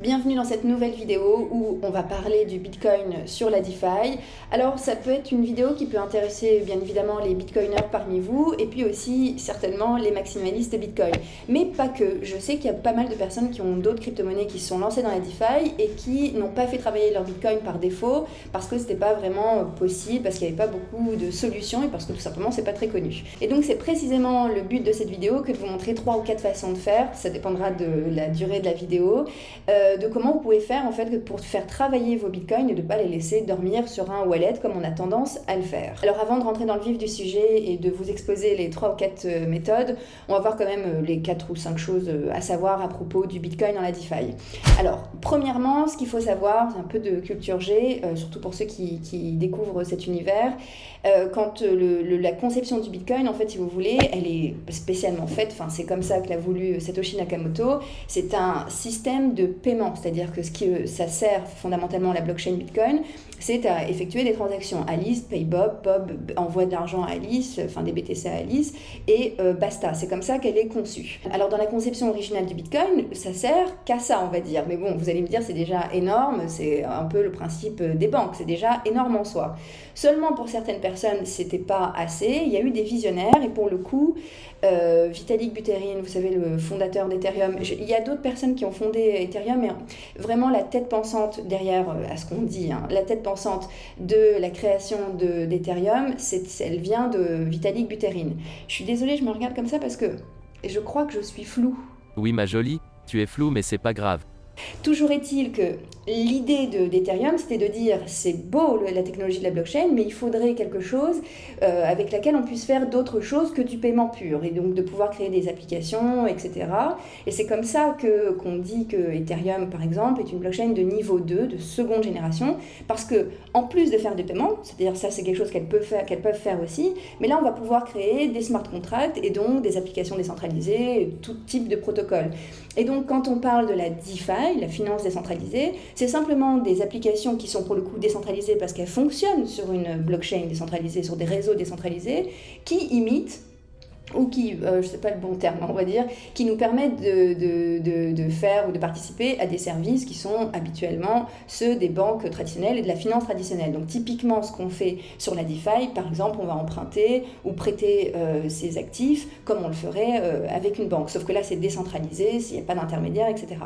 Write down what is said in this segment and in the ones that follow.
Bienvenue dans cette nouvelle vidéo où on va parler du Bitcoin sur la DeFi. Alors ça peut être une vidéo qui peut intéresser bien évidemment les Bitcoiners parmi vous et puis aussi certainement les maximalistes Bitcoin. Mais pas que, je sais qu'il y a pas mal de personnes qui ont d'autres crypto-monnaies qui sont lancées dans la DeFi et qui n'ont pas fait travailler leur Bitcoin par défaut parce que c'était pas vraiment possible, parce qu'il n'y avait pas beaucoup de solutions et parce que tout simplement c'est pas très connu. Et donc c'est précisément le but de cette vidéo que de vous montrer trois ou quatre façons de faire, ça dépendra de la durée de la vidéo. Euh, de comment vous pouvez faire en fait pour faire travailler vos bitcoins et de ne pas les laisser dormir sur un wallet comme on a tendance à le faire. Alors avant de rentrer dans le vif du sujet et de vous exposer les trois ou quatre euh, méthodes, on va voir quand même euh, les quatre ou cinq choses euh, à savoir à propos du bitcoin dans la DeFi. Alors premièrement, ce qu'il faut savoir, un peu de culture G, surtout pour ceux qui, découvrent cet univers, quand la conception du bitcoin, en fait, si vous voulez, elle est spécialement faite, c'est comme ça que l'a voulu Satoshi Nakamoto, c'est un système de paiement c'est-à-dire que ce qui, euh, ça sert fondamentalement la blockchain Bitcoin, c'est à effectuer des transactions. Alice paye Bob, Bob envoie de l'argent à Alice, enfin des BTC à Alice, et euh, basta. C'est comme ça qu'elle est conçue. Alors dans la conception originale du Bitcoin, ça sert qu'à ça, on va dire. Mais bon, vous allez me dire, c'est déjà énorme, c'est un peu le principe des banques, c'est déjà énorme en soi. Seulement pour certaines personnes, c'était pas assez. Il y a eu des visionnaires, et pour le coup, euh, Vitalik Buterin, vous savez, le fondateur d'Ethereum, il y a d'autres personnes qui ont fondé Ethereum, mais vraiment la tête pensante derrière, euh, à ce qu'on dit, hein, la tête pensante de la création d'Ethereum, elle vient de Vitalik Buterin. Je suis désolée, je me regarde comme ça parce que je crois que je suis floue. Oui, ma jolie, tu es floue, mais c'est pas grave. Toujours est-il que l'idée d'Ethereum, c'était de dire c'est beau la technologie de la blockchain, mais il faudrait quelque chose euh, avec laquelle on puisse faire d'autres choses que du paiement pur, et donc de pouvoir créer des applications, etc. Et c'est comme ça qu'on dit que Ethereum, par exemple, est une blockchain de niveau 2, de seconde génération, parce que en plus de faire des paiements, c'est-à-dire ça c'est quelque chose qu'elles peuvent, faire, qu'elles peuvent faire aussi, mais là on va pouvoir créer des smart contracts et donc des applications décentralisées, tout type de protocole. Et donc quand on parle de la DeFi, la finance décentralisée, c'est simplement des applications qui sont pour le coup décentralisées parce qu'elles fonctionnent sur une blockchain décentralisée, sur des réseaux décentralisés, qui imitent ou qui, euh, je ne sais pas le bon terme, on va dire, qui nous permettent de, faire ou de participer à des services qui sont habituellement ceux des banques traditionnelles et de la finance traditionnelle. Donc typiquement, ce qu'on fait sur la DeFi, par exemple, on va emprunter ou prêter euh, ses actifs comme on le ferait euh, avec une banque. Sauf que là, c'est décentralisé, s'il n'y a pas d'intermédiaire, etc.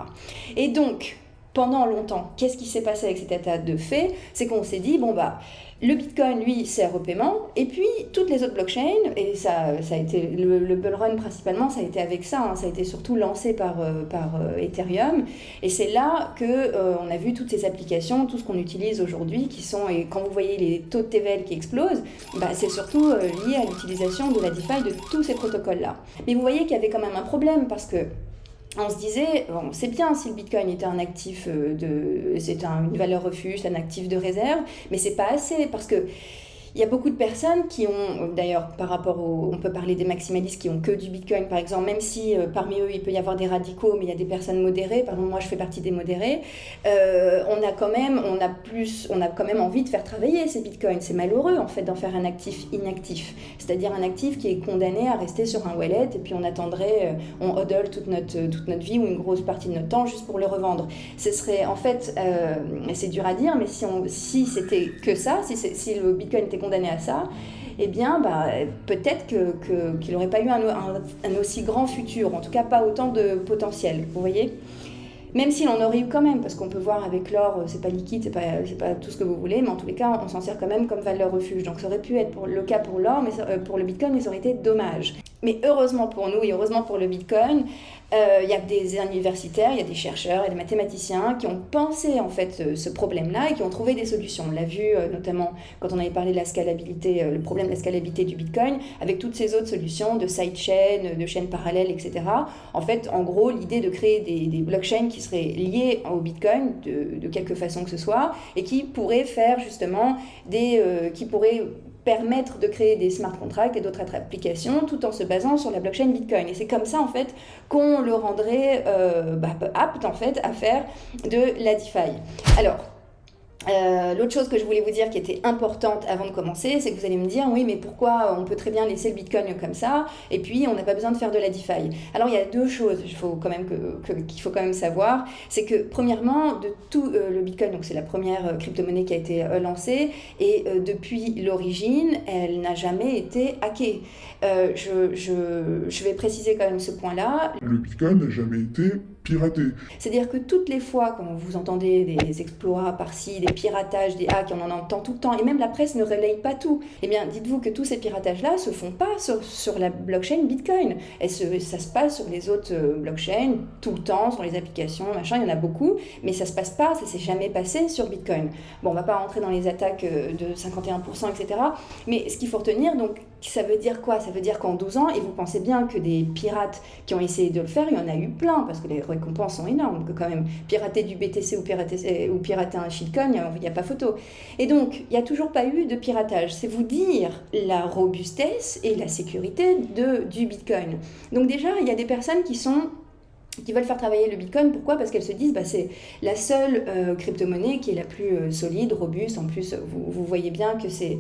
Et donc, pendant longtemps, qu'est-ce qui s'est passé avec cet état de fait? C'est qu'on s'est dit, bon bah, le Bitcoin, lui, sert au paiement, et puis toutes les autres blockchains, et ça, ça a été le, bull run principalement, ça a été avec ça, hein, ça a été surtout lancé par, euh, par euh, Ethereum, et c'est là que euh, on a vu toutes ces applications, tout ce qu'on utilise aujourd'hui, qui sont, et quand vous voyez les taux de TVL qui explosent, bah, c'est surtout lié à l'utilisation de la DeFi de tous ces protocoles-là. Mais vous voyez qu'il y avait quand même un problème, parce que on se disait, bon, c'est bien si le Bitcoin était un actif euh, de, c'est une valeur refuge, un actif de réserve, mais c'est pas assez parce que il y a beaucoup de personnes qui ont, d'ailleurs, par rapport au. On peut parler des maximalistes qui ont que du bitcoin, par exemple, même si euh, parmi eux, il peut y avoir des radicaux, mais il y a des personnes modérées. Par exemple, moi, je fais partie des modérés. Euh, on, a quand même, on, a plus, on a quand même envie de faire travailler ces bitcoins. C'est malheureux, en fait, d'en faire un actif inactif. C'est-à-dire un actif qui est condamné à rester sur un wallet et puis on attendrait, euh, on hodl toute notre, toute notre vie ou une grosse partie de notre temps juste pour le revendre. Ce serait, en fait, c'est dur à dire, mais si, si c'était que ça, si, si le bitcoin était condamné à ça, eh bien, bah, peut-être qu'il n'aurait pas eu un, aussi grand futur, en tout cas pas autant de potentiel, vous voyez même s'il en aurait eu quand même, parce qu'on peut voir avec l'or, c'est pas liquide, c'est pas, pas tout ce que vous voulez, mais en tous les cas, on s'en sert quand même comme valeur refuge. Donc ça aurait pu être le cas pour l'or, mais euh, pour le bitcoin, mais ça aurait été dommage. Mais heureusement pour nous et heureusement pour le Bitcoin, euh, il y a des universitaires, il y a des chercheurs et des mathématiciens qui ont pensé en fait ce, problème-là et qui ont trouvé des solutions. On l'a vu euh, notamment quand on avait parlé de la scalabilité, euh, le problème de la scalabilité du Bitcoin, avec toutes ces autres solutions de sidechain, de chaînes parallèles, etc. En fait, en gros, l'idée de créer des, blockchains qui seraient liées au Bitcoin de, de, quelque façon que ce soit et qui pourraient faire justement des, qui pourraient permettre de créer des smart contracts et d'autres applications tout en se basant sur la blockchain Bitcoin. Et c'est comme ça en fait qu'on le rendrait euh, bah, apte en fait à faire de la DeFi. Alors, Euh, l'autre chose que je voulais vous dire qui était importante avant de commencer, c'est que vous allez me dire oui, mais pourquoi on peut très bien laisser le Bitcoin comme ça et puis on n'a pas besoin de faire de la DeFi Alors il y a deux choses qu'il faut quand même savoir, c'est que premièrement de tout euh, le Bitcoin, donc c'est la première euh, crypto-monnaie qui a été lancée et depuis l'origine, elle n'a jamais été hackée. Je, je, je vais préciser quand même ce point-là. Le Bitcoin n'a jamais été piraté. C'est-à-dire que toutes les fois quand vous entendez des exploits par-ci, des piratages, des hacks, on en entend tout le temps, et même la presse ne relaye pas tout. Eh bien, dites-vous que tous ces piratages-là se font pas sur, la blockchain Bitcoin. Et ça se passe sur les autres euh, blockchains tout le temps, sur les applications, machin, il y en a beaucoup, mais ça se passe pas, ça s'est jamais passé sur Bitcoin. Bon, on va pas rentrer dans les attaques euh, de 51%, etc. Mais ce qu'il faut retenir, donc, ça veut dire quoi? Ça veut dire qu'en 12 ans, et vous pensez bien que des pirates qui ont essayé de le faire, il y en a eu plein, parce que les récompenses sont énormes, quand même, pirater du BTC ou pirater, ou pirater un shitcoin, il n'y a, pas photo. Et donc, il n'y a toujours pas eu de piratage. C'est vous dire la robustesse et la sécurité de, du Bitcoin. Donc déjà, il y a des personnes qui sont qui veulent faire travailler le Bitcoin. Pourquoi? Parce qu'elles se disent bah, c'est la seule euh, crypto-monnaie qui est la plus euh, solide, robuste. En plus, vous voyez bien que c'est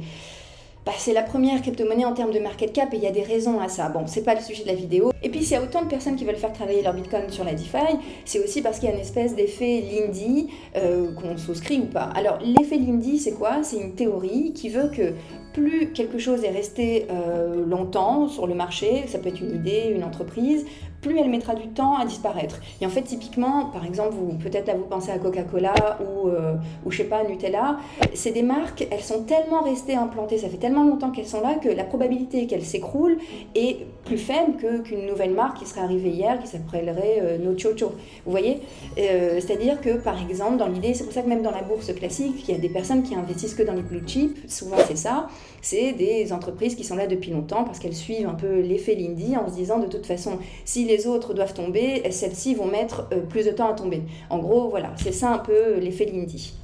bah, c'est la première crypto-monnaie en termes de market cap et il y a des raisons à ça. Bon, c'est pas le sujet de la vidéo. Et puis, s'il y a autant de personnes qui veulent faire travailler leur Bitcoin sur la DeFi, c'est aussi parce qu'il y a une espèce d'effet Lindy euh, qu'on souscrit ou pas. Alors, l'effet Lindy, c'est quoi? C'est une théorie qui veut que plus quelque chose est resté euh, longtemps sur le marché, ça peut être une idée, une entreprise, plus elle mettra du temps à disparaître. Et en fait, typiquement, par exemple, vous peut-être là vous pensez à Coca-Cola ou, euh, ou je sais pas, Nutella, c'est des marques, elles sont tellement restées implantées, ça fait tellement longtemps qu'elles sont là que la probabilité qu'elles s'écroulent est plus faible qu'une nouvelle marque qui serait arrivée hier, qui s'appellerait euh, No Chocho. Vous voyez euh, C'est-à-dire que, par exemple, dans l'idée, c'est pour ça que même dans la bourse classique, il y a des personnes qui investissent que dans les blue chips, souvent c'est ça, c'est des entreprises qui sont là depuis longtemps parce qu'elles suivent un peu l'effet Lindy en se disant de toute façon, si les autres doivent tomber, celles-ci vont mettre euh, plus de temps à tomber. En gros, voilà, c'est ça un peu l'effet Lindy.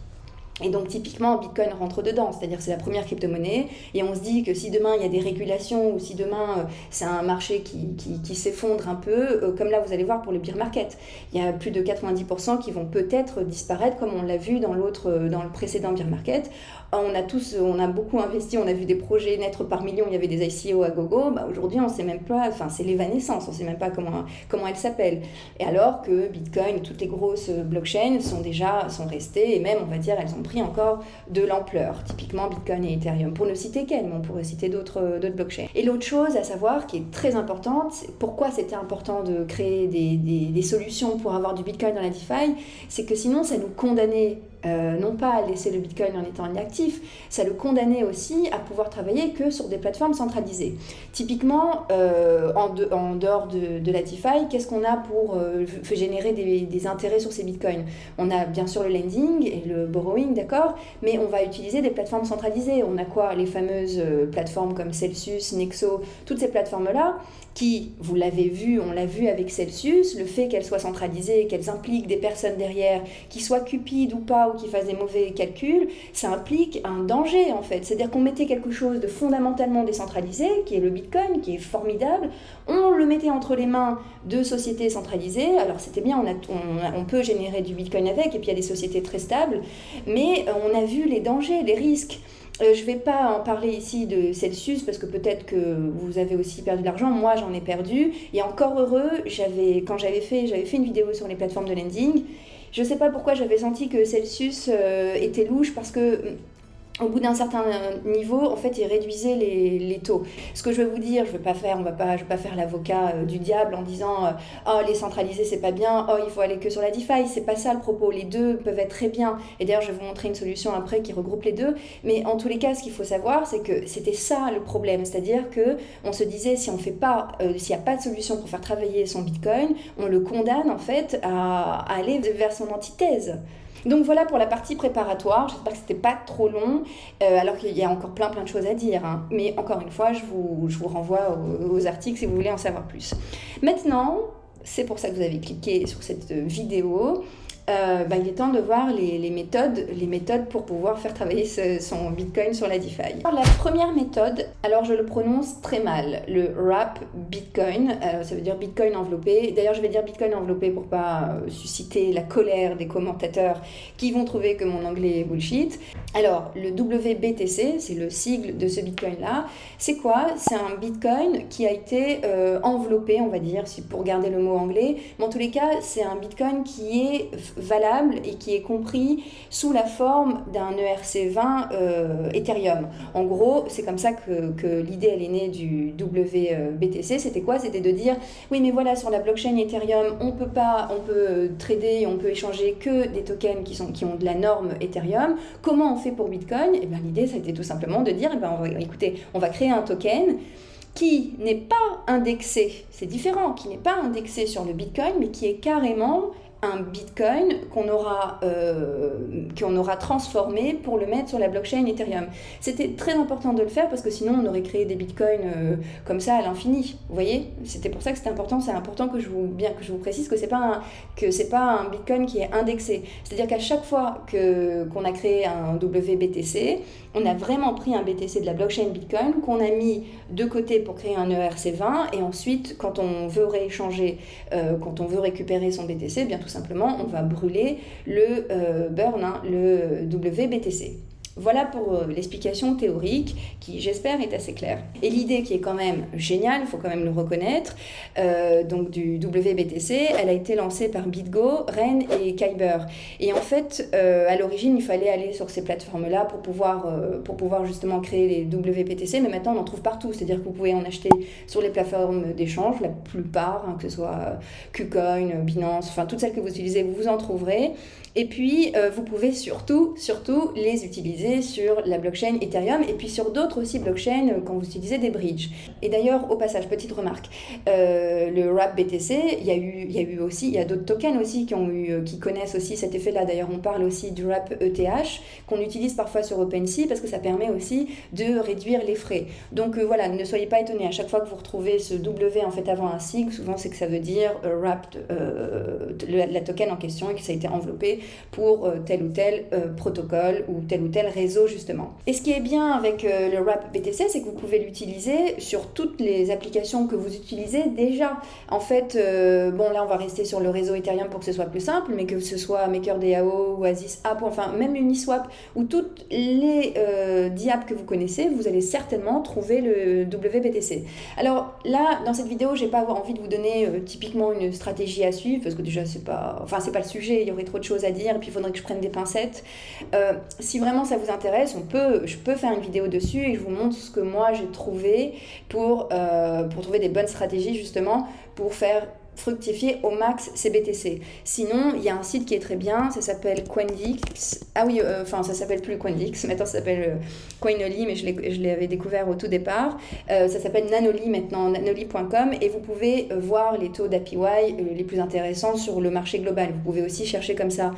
Et donc typiquement, Bitcoin rentre dedans, c'est-à-dire c'est la première crypto-monnaie, et on se dit que si demain il y a des régulations, ou si demain euh, c'est un marché qui, qui, s'effondre un peu, euh, comme là vous allez voir pour le beer market, il y a plus de 90% qui vont peut-être disparaître, comme on l'a vu dans, l'autre, dans le précédent beer market. On a tous, on a beaucoup investi, on a vu des projets naître par millions, il y avait des ICO à gogo, bah aujourd'hui on sait même pas, enfin c'est l'évanescence, on sait même pas comment, comment elles s'appellent. Et alors que Bitcoin, toutes les grosses blockchains sont déjà, sont restées, et même on va dire elles ont encore de l'ampleur, typiquement Bitcoin et Ethereum, pour ne citer qu'elles, mais on pourrait citer d'autres blockchains. Et l'autre chose à savoir qui est très importante, pourquoi c'était important de créer des solutions pour avoir du Bitcoin dans la DeFi, c'est que sinon ça nous condamnait euh, non pas à laisser le Bitcoin en étant inactif, ça le condamnait aussi à pouvoir travailler que sur des plateformes centralisées. Typiquement, euh, en, dehors de, la DeFi, qu'est-ce qu'on a pour euh, générer des, des, intérêts sur ces Bitcoins? On a bien sûr le lending et le borrowing, d'accord, mais on va utiliser des plateformes centralisées. On a quoi? Les fameuses plateformes comme Celsius, Nexo, toutes ces plateformes-là qui, vous l'avez vu, on l'a vu avec Celsius, le fait qu'elles soient centralisées, qu'elles impliquent des personnes derrière, qui soient cupides ou pas, ou qui fassent des mauvais calculs, ça implique un danger en fait. C'est-à-dire qu'on mettait quelque chose de fondamentalement décentralisé, qui est le Bitcoin, qui est formidable, on le mettait entre les mains de sociétés centralisées, alors c'était bien, on, peut générer du Bitcoin avec, et puis il y a des sociétés très stables, mais on a vu les dangers, les risques. Euh, je ne vais pas en parler ici de Celsius parce que peut-être que vous avez aussi perdu de l'argent. Moi, j'en ai perdu. Et encore heureux, quand j'avais fait une vidéo sur les plateformes de lending. Je sais pas pourquoi j'avais senti que Celsius euh, était louche parce que au bout d'un certain niveau, en fait, ils réduisaient les, les, taux. Ce que je veux vous dire, je ne veux pas faire, pas, je vais pas faire l'avocat euh, du diable en disant euh, oh les centralisés c'est pas bien, oh il faut aller que sur la DeFi, c'est pas ça le propos. Les deux peuvent être très bien. Et d'ailleurs, je vais vous montrer une solution après qui regroupe les deux. Mais en tous les cas, ce qu'il faut savoir, c'est que c'était ça le problème, c'est-à-dire que on se disait si on fait pas, euh, s'il n'y a pas de solution pour faire travailler son Bitcoin, on le condamne en fait à aller vers son antithèse. Donc voilà pour la partie préparatoire. J'espère que c'était pas trop long, euh, alors qu'il y a encore plein plein de choses à dire. Hein. Mais encore une fois, je vous, je vous renvoie aux, articles si vous voulez en savoir plus. Maintenant, c'est pour ça que vous avez cliqué sur cette vidéo. Euh, bah, il est temps de voir les, méthodes, les méthodes pour pouvoir faire travailler son Bitcoin sur la DeFi. Alors, la première méthode, alors je le prononce très mal, le wrap Bitcoin, euh, ça veut dire Bitcoin enveloppé. D'ailleurs, je vais dire Bitcoin enveloppé pour pas euh, susciter la colère des commentateurs qui vont trouver que mon anglais est bullshit. Alors, le WBTC, c'est le sigle de ce Bitcoin-là. C'est quoi? C'est un Bitcoin qui a été enveloppé, on va dire, pour garder le mot anglais. Mais en tous les cas, c'est un Bitcoin qui est valable et qui est compris sous la forme d'un ERC20 euh, Ethereum. En gros, c'est comme ça que, l'idée elle est née du WBTC. C'était quoi? C'était de dire oui, mais voilà, sur la blockchain Ethereum, on peut pas, on peut trader, on peut échanger que des tokens qui, ont de la norme Ethereum. Comment on fait pour Bitcoin? Et eh bien l'idée, ça a été tout simplement de dire, eh ben, écoutez, on va créer un token qui n'est pas indexé, c'est différent, qui n'est pas indexé sur le Bitcoin, mais qui est carrément un Bitcoin qu'on aura, euh, qu'on aura transformé pour le mettre sur la blockchain Ethereum. C'était très important de le faire parce que sinon on aurait créé des Bitcoins euh, comme ça à l'infini. Vous voyez? C'était pour ça que c'était important. C'est important que je vous, bien que je vous précise que c'est pas un, pas un Bitcoin qui est indexé. C'est-à-dire qu'à chaque fois qu'on a créé un WBTC, on a vraiment pris un BTC de la blockchain Bitcoin qu'on a mis de côté pour créer un ERC20 et ensuite quand on veut rééchanger, euh, quand on veut récupérer son BTC, bien tout simplement on va brûler le euh, burn, hein, le WBTC. Voilà pour euh, l'explication théorique qui, j'espère, est assez claire. Et l'idée qui est quand même géniale, il faut quand même le reconnaître, euh, donc du WBTC, elle a été lancée par BitGo, Ren et Kyber. Et en fait, euh, à l'origine, il fallait aller sur ces plateformes-là pour pouvoir, pour pouvoir justement créer les WBTC, mais maintenant on en trouve partout. C'est-à-dire que vous pouvez en acheter sur les plateformes d'échange, la plupart, hein, que ce soit KuCoin, Binance, enfin toutes celles que vous utilisez, vous en trouverez. Et puis, vous pouvez surtout, surtout les utiliser sur la blockchain Ethereum et puis sur d'autres aussi blockchains euh, quand vous utilisez des bridges. Et d'ailleurs, au passage, petite remarque, euh, le WRAP BTC, il y a eu, aussi, il y a d'autres tokens aussi qui, ont eu, euh, qui connaissent aussi cet effet-là. D'ailleurs, on parle aussi du WRAP ETH qu'on utilise parfois sur OpenSea parce que ça permet aussi de réduire les frais. Donc voilà, ne soyez pas étonnés à chaque fois que vous retrouvez ce W en fait avant un sigle, souvent c'est que ça veut dire wrapped, la token en question et que ça a été enveloppé pour tel ou tel protocole ou tel ou tel réseau justement. Et ce qui est bien avec euh, le Wrap BTC, c'est que vous pouvez l'utiliser sur toutes les applications que vous utilisez déjà. En fait, euh, bon là on va rester sur le réseau Ethereum pour que ce soit plus simple, mais que ce soit MakerDAO, Oasis App, enfin même Uniswap ou toutes les euh, DApps que vous connaissez, vous allez certainement trouver le WBTC. Alors là, dans cette vidéo, j'ai pas envie de vous donner euh, typiquement une stratégie à suivre parce que déjà c'est pas, enfin c'est pas le sujet, il y aurait trop de choses à dire et puis il faudrait que je prenne des pincettes. si vraiment ça vous intéresse, on peut, je peux faire une vidéo dessus et je vous montre ce que moi j'ai trouvé pour, euh, pour trouver des bonnes stratégies justement pour faire fructifier au max ces BTC. Sinon, il y a un site qui est très bien, ça s'appelle Coindix. Ah oui, euh, enfin, ça s'appelle plus Coindix, maintenant ça s'appelle euh, Coinoly, mais je l'avais découvert au tout départ. ça s'appelle Nanoly maintenant, nanoly.com, et vous pouvez voir les taux d'APY les plus intéressants sur le marché global. Vous pouvez aussi chercher comme ça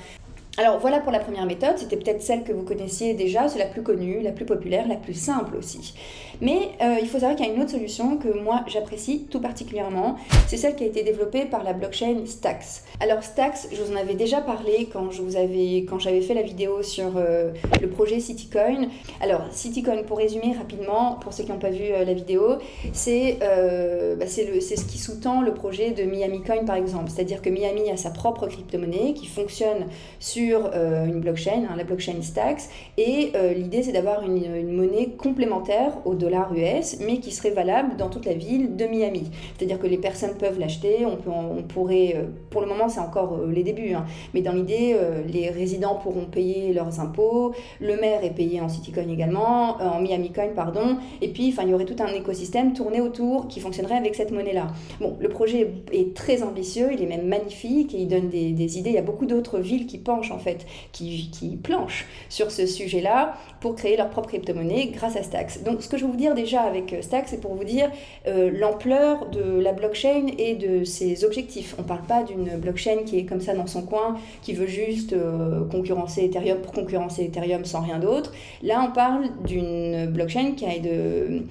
alors voilà pour la première méthode, c'était peut-être celle que vous connaissiez déjà, c'est la plus connue, la plus populaire, la plus simple aussi. Mais euh, il faut savoir qu'il y a une autre solution que moi j'apprécie tout particulièrement, c'est celle qui a été développée par la blockchain Stax. Alors Stax, je vous en avais déjà parlé quand j'avais fait la vidéo sur euh, le projet CityCoin. Alors CityCoin, pour résumer rapidement, pour ceux qui n'ont pas vu euh, la vidéo, c'est bah, c'est ce qui sous-tend le projet de Miami Coin par exemple, c'est-à-dire que Miami a sa propre crypto-monnaie qui fonctionne sur euh, une blockchain, hein, la blockchain Stacks. Et euh, l'idée, c'est d'avoir une, monnaie complémentaire au dollar US, mais qui serait valable dans toute la ville de Miami. C'est-à-dire que les personnes peuvent l'acheter, on, pourrait, euh, pour le moment, c'est encore les débuts, hein, mais dans l'idée, les résidents pourront payer leurs impôts, le maire est payé en Citycoin également, en Miami Coin, pardon, et puis, il y aurait tout un écosystème tourné autour qui fonctionnerait avec cette monnaie-là. Bon, le projet est très ambitieux, il est même magnifique et il donne des idées. Il y a beaucoup d'autres villes qui penchent en fait, qui, qui planchent sur ce sujet-là pour créer leur propre crypto-monnaie grâce à Stax. Donc ce que je vais vous dire déjà avec euh, Stax, c'est pour vous dire euh, l'ampleur de la blockchain et de ses objectifs. On ne parle pas d'une blockchain qui est comme ça dans son coin, qui veut juste euh, concurrencer Ethereum pour concurrencer Ethereum sans rien d'autre. Là, on parle d'une blockchain qui a de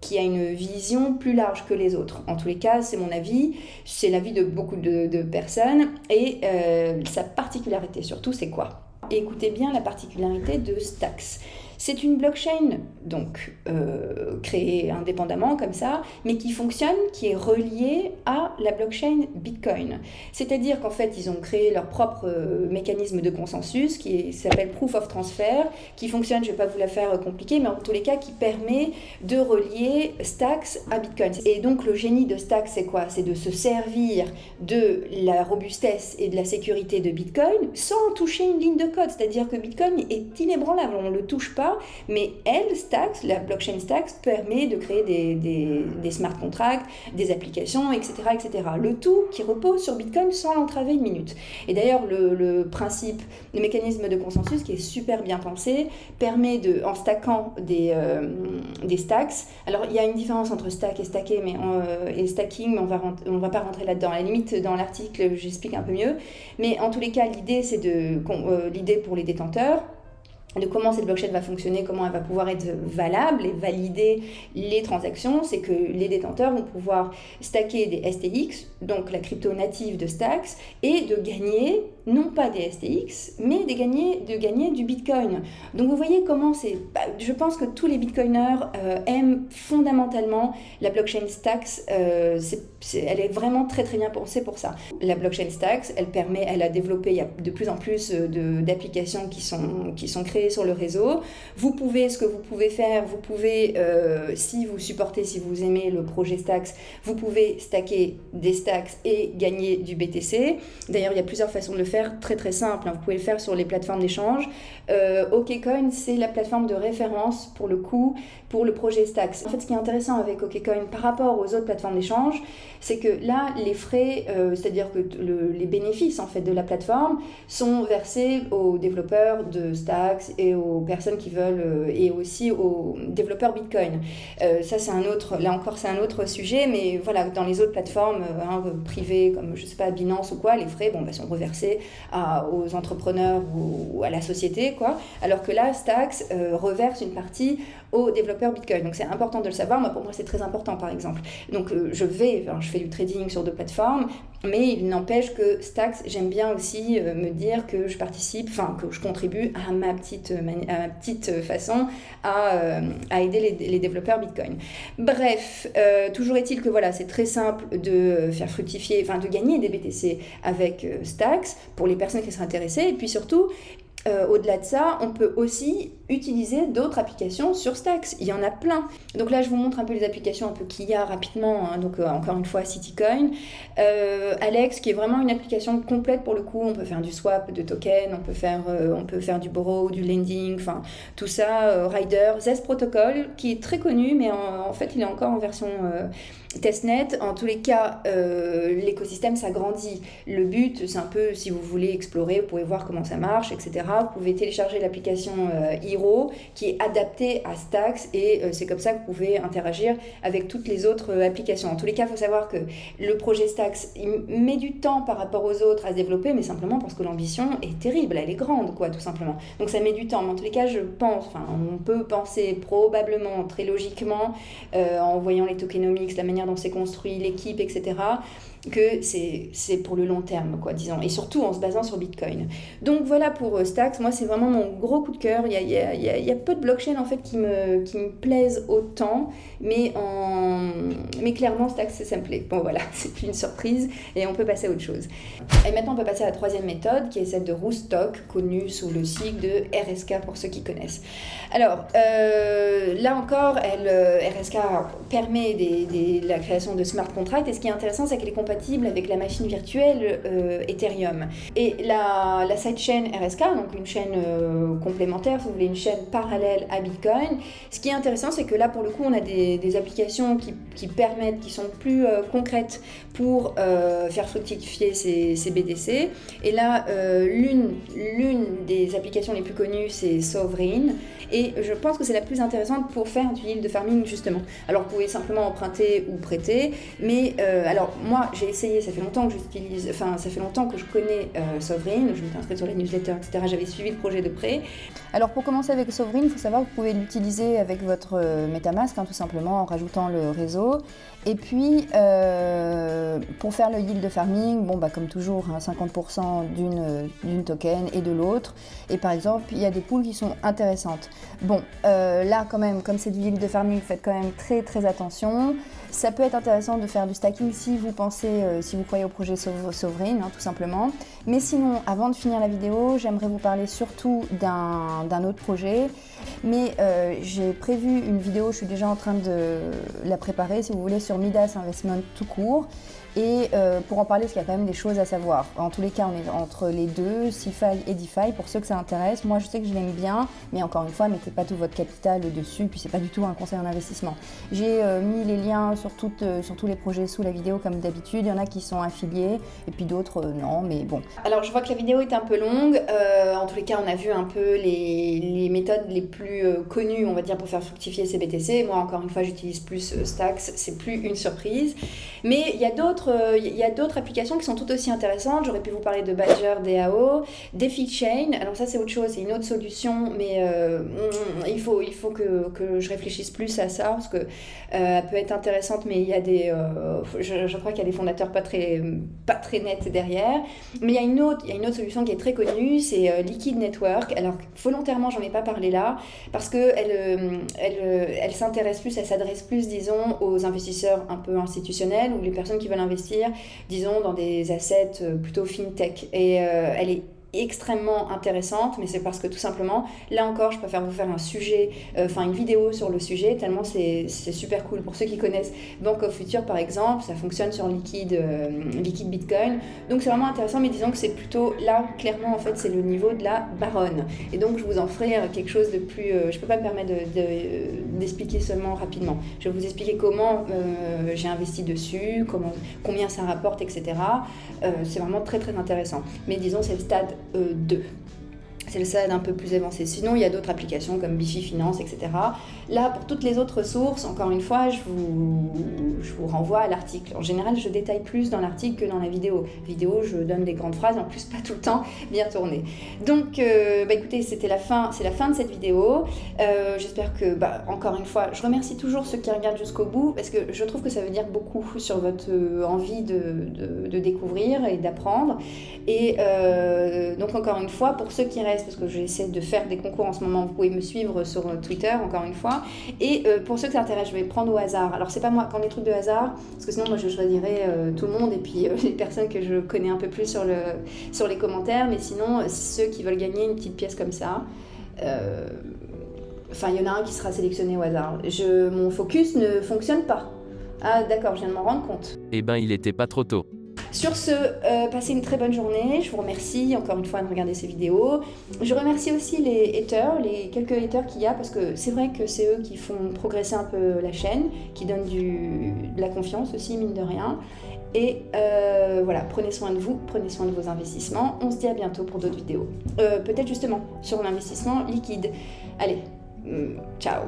qui a une vision plus large que les autres. En tous les cas, c'est mon avis, c'est l'avis de beaucoup de, personnes, et euh, sa particularité surtout, c'est quoi? Écoutez bien la particularité de Stax. C'est une blockchain, donc euh, créée indépendamment comme ça, mais qui fonctionne, qui est reliée à la blockchain Bitcoin. C'est-à-dire qu'en fait, ils ont créé leur propre euh, mécanisme de consensus qui s'appelle Proof of Transfer, qui fonctionne, je ne vais pas vous la faire compliquer, mais en tous les cas, qui permet de relier Stacks à Bitcoin. Et donc, le génie de Stacks, c'est quoi? C'est de se servir de la robustesse et de la sécurité de Bitcoin sans toucher une ligne de code. C'est-à-dire que Bitcoin est inébranlable, on ne le touche pas mais elle, Stacks, la blockchain Stacks, permet de créer des, smart contracts, des applications, etc., etc. Le tout qui repose sur Bitcoin sans l'entraver une minute. Et d'ailleurs, le, principe, le mécanisme de consensus qui est super bien pensé, permet de, en stackant des, euh, stacks, alors il y a une différence entre stack et stacker, mais euh, et stacking, mais on on va pas rentrer là-dedans. À la limite, dans l'article, j'explique un peu mieux. Mais en tous les cas, l'idée, c'est de, euh, l'idée pour les détenteurs, de comment cette blockchain va fonctionner, comment elle va pouvoir être valable et valider les transactions, c'est que les détenteurs vont pouvoir stacker des STX, donc la crypto native de Stacks, et de gagner non pas des STX, mais de gagner, de gagner du Bitcoin. Donc vous voyez comment c'est... Bah, je pense que tous les Bitcoiners euh, aiment fondamentalement la blockchain Stacks. Euh, elle est vraiment très très bien pensée pour ça. La blockchain Stacks, elle permet, elle a développé, il y a de plus en plus d'applications qui sont, qui sont créées sur le réseau. Vous pouvez, ce que vous pouvez faire, vous pouvez, euh, si vous supportez, si vous aimez le projet Stacks, vous pouvez stacker des stacks et gagner du BTC. D'ailleurs, il y a plusieurs façons de le faire très très simple. Hein. Vous pouvez le faire sur les plateformes d'échange. Euh, OKCoin, c'est la plateforme de référence pour le coup pour le projet Stacks. En fait, ce qui est intéressant avec OKCoin par rapport aux autres plateformes d'échange, c'est que là, les frais, euh, c'est-à-dire que les bénéfices en fait de la plateforme sont versés aux développeurs de Stacks et aux personnes qui veulent euh, et aussi aux développeurs Bitcoin. Ça, c'est un autre, là encore, c'est un autre sujet, mais voilà, dans les autres plateformes hein, privées comme je sais pas Binance ou quoi, les frais, bon, bah, sont reversés aux entrepreneurs ou, à la société, Alors que là, Stacks reverse une partie aux développeurs Bitcoin. Donc c'est important de le savoir. Moi, pour moi, c'est très important, par exemple. Donc euh, je vais, je fais du trading sur deux plateformes, mais il n'empêche que Stacks, j'aime bien aussi euh, me dire que je participe, enfin que je contribue à ma petite, façon à, aider les, développeurs Bitcoin. Bref, euh, toujours est-il que voilà, c'est très simple de faire fructifier, enfin de gagner des BTC avec Stacks pour les personnes qui sont intéressées. Et puis surtout, euh, au-delà de ça, on peut aussi utiliser d'autres applications sur Stacks. Il y en a plein. Donc là, je vous montre un peu les applications un peu qu'il y a rapidement. Hein. Donc euh, encore une fois, CityCoin. Euh, Alex, qui est vraiment une application complète pour le coup. On peut faire du swap de tokens, on peut faire, du borrow, du lending, enfin tout ça. Rider, Zest Protocol, qui est très connu, mais en fait, il est encore en version testnet. En tous les cas, l'écosystème s'agrandit. Le but, c'est un peu, si vous voulez explorer, vous pouvez voir comment ça marche, etc. Vous pouvez télécharger l'application euh, Hero qui est adaptée à Stacks et euh, c'est comme ça que vous pouvez interagir avec toutes les autres euh, applications. En tous les cas, il faut savoir que le projet il met du temps par rapport aux autres à se développer, mais simplement parce que l'ambition est terrible, elle est grande, quoi, tout simplement. Donc ça met du temps. Mais en tous les cas, je pense, enfin, on peut penser probablement, très logiquement, en voyant les tokenomics, la manière dont c'est construit, l'équipe, etc que c'est pour le long terme, quoi, disons, et surtout en se basant sur Bitcoin. Donc voilà pour euh, Stacks, moi c'est vraiment mon gros coup de cœur, il y a, y, a, y a, peu de blockchains en fait qui me, qui me plaisent autant, mais, en... mais clairement Stacks ça me plaît. Bon voilà, c'est une surprise et on peut passer à autre chose. Et maintenant on peut passer à la troisième méthode qui est celle de Roosstock, connue sous le sigle de RSK pour ceux qui connaissent. Alors euh, là encore, elle, euh, RSK permet des, la création de smart contracts et ce qui est intéressant c'est qu'elle est avec la machine virtuelle euh, Ethereum. Et la, sidechain RSK, donc une chaîne euh, complémentaire, si vous voulez, une chaîne parallèle à Bitcoin, ce qui est intéressant, c'est que là, pour le coup, on a des, applications qui, qui, permettent, qui sont plus euh, concrètes pour faire fructifier ces, ces, BTC. Et là, l'une des applications les plus connues, c'est Sovereign. Et je pense que c'est la plus intéressante pour faire du yield farming, justement. Alors, vous pouvez simplement emprunter ou prêter. Mais alors, moi, j'ai essayé, ça fait longtemps que j'utilise, enfin ça fait longtemps que je connais euh, Sovereign, je m'étais inscrite sur la newsletter, etc. J'avais suivi le projet de près. Alors pour commencer avec Sovereign, il faut savoir que vous pouvez l'utiliser avec votre euh, MetaMask, hein, tout simplement en rajoutant le réseau. Et puis euh, pour faire le yield farming, bon bah comme toujours, 50% hein, d'une token et de l'autre. Et par exemple, il y a des pools qui sont intéressantes. Bon, là quand même, comme c'est du yield farming, faites quand même très très attention. Ça peut être intéressant de faire du stacking si vous pensez, euh, si vous croyez au projet Sovereign, tout simplement. Mais sinon, avant de finir la vidéo, j'aimerais vous parler surtout d'un autre projet. Mais euh, j'ai prévu une vidéo, je suis déjà en train de la préparer, si vous voulez, sur Midas Investment tout court. Et euh, pour en parler, parce qu'il y a quand même des choses à savoir. En tous les cas, on est entre les deux, CeFi et DeFi, pour ceux que ça intéresse. Moi, je sais que je l'aime bien, mais encore une fois, mettez pas tout votre capital dessus, puis c'est pas du tout un conseil en investissement. J'ai euh, mis les liens sur, euh, sur, tous les projets sous la vidéo, comme d'habitude. Il y en a qui sont affiliés, et puis d'autres, non, mais bon. Alors, je vois que la vidéo est un peu longue. en tous les cas, on a vu un peu les, les méthodes les plus connues, on va dire, pour faire fructifier ces BTC. Moi, encore une fois, j'utilise plus Stacks, c'est plus une surprise. Mais il y a d'autres euh, d'autres applications qui sont tout aussi intéressantes. J'aurais pu vous parler de Badger, DAO, DeFi Alors ça c'est autre chose, c'est une autre solution, mais euh, il faut, il faut que, que, je réfléchisse plus à ça parce que euh, peut être intéressante, mais il y a des, je, je, crois qu'il y a des fondateurs pas très, pas très nets derrière. Mais il y a une autre, il y a une autre solution qui est très connue, c'est Liquid Network. Alors volontairement j'en ai pas parlé là parce que elle, elle, elle s'intéresse plus, elle s'adresse plus, disons, aux investisseurs un peu institutionnels ou les personnes qui veulent investir, disons, dans des assets euh, plutôt fintech. Et euh, elle est extrêmement intéressante, mais c'est parce que tout simplement, là encore, je préfère vous faire un sujet, euh, enfin une vidéo sur le sujet, tellement c'est super cool. Pour ceux qui connaissent Bank of Future par exemple, ça fonctionne sur liquide, euh, liquide Bitcoin, donc c'est vraiment intéressant, mais disons que c'est plutôt là, clairement en fait, c'est le niveau de la baronne. Et donc je vous en ferai euh, quelque chose de plus, je peux pas me permettre d'expliquer de, seulement rapidement. Je vais vous expliquer comment j'ai investi dessus, comment, combien ça rapporte, etc. c'est vraiment très très intéressant. Mais disons, c'est le stade 2. C'est le stade un peu plus avancé. Sinon, il y a d'autres applications comme Bifi Finance, etc. Là, pour toutes les autres sources, encore une fois, je vous, je vous renvoie à l'article. En général, je détaille plus dans l'article que dans la vidéo. Vidéo, je donne des grandes phrases, en plus pas tout le temps bien tournées. Donc, euh, bah, écoutez, c'était la fin, c'est la fin de cette vidéo. Euh, j'espère que, bah, encore une fois, je remercie toujours ceux qui regardent jusqu'au bout parce que je trouve que ça veut dire beaucoup sur votre euh, envie de, de, découvrir et d'apprendre. Et donc, encore une fois, pour ceux qui restent parce que j'essaie de faire des concours en ce moment. Vous pouvez me suivre sur Twitter, encore une fois. Et euh, pour ceux que ça intéresse, je vais prendre au hasard. Alors, c'est pas moi, quand les trucs de hasard, parce que sinon, moi, je choisirais euh, tout le monde et puis euh, les personnes que je connais un peu plus sur, le, sur les commentaires. Mais sinon, ceux qui veulent gagner une petite pièce comme ça, enfin, il y en a un qui sera sélectionné au hasard. Je, mon focus ne fonctionne pas. Ah, d'accord, je viens de m'en rendre compte. Eh ben, il était pas trop tôt. Sur ce, euh, passez une très bonne journée. Je vous remercie encore une fois de regarder ces vidéos. Je remercie aussi les haters, les quelques haters qu'il y a, parce que c'est vrai que c'est eux qui font progresser un peu la chaîne, qui donnent de la confiance aussi, mine de rien. Et euh, voilà, prenez soin de vous, prenez soin de vos investissements. On se dit à bientôt pour d'autres vidéos. Euh, peut-être justement sur l'investissement liquide. Allez, mm, ciao